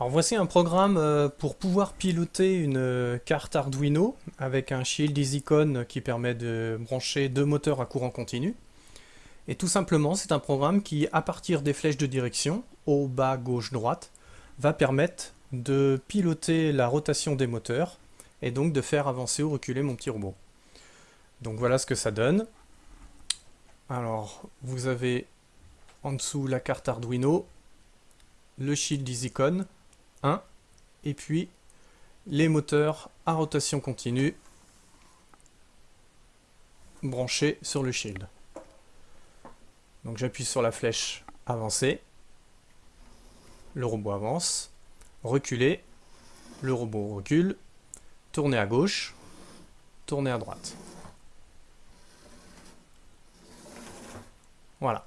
Alors voici un programme euh, pour pouvoir piloter une euh, carte Arduino avec un Shield EasyCon qui permet de brancher deux moteurs à courant continu. Et tout simplement, c'est un programme qui, à partir des flèches de direction, haut, bas, gauche, droite, va permettre de piloter la rotation des moteurs et donc de faire avancer ou reculer mon petit robot. Donc voilà ce que ça donne. Alors, vous avez en dessous la carte Arduino, le Shield EasyCon, 1, et puis les moteurs à rotation continue branchés sur le shield. Donc j'appuie sur la flèche avancer, le robot avance, reculer, le robot recule, tourner à gauche, tourner à droite. Voilà.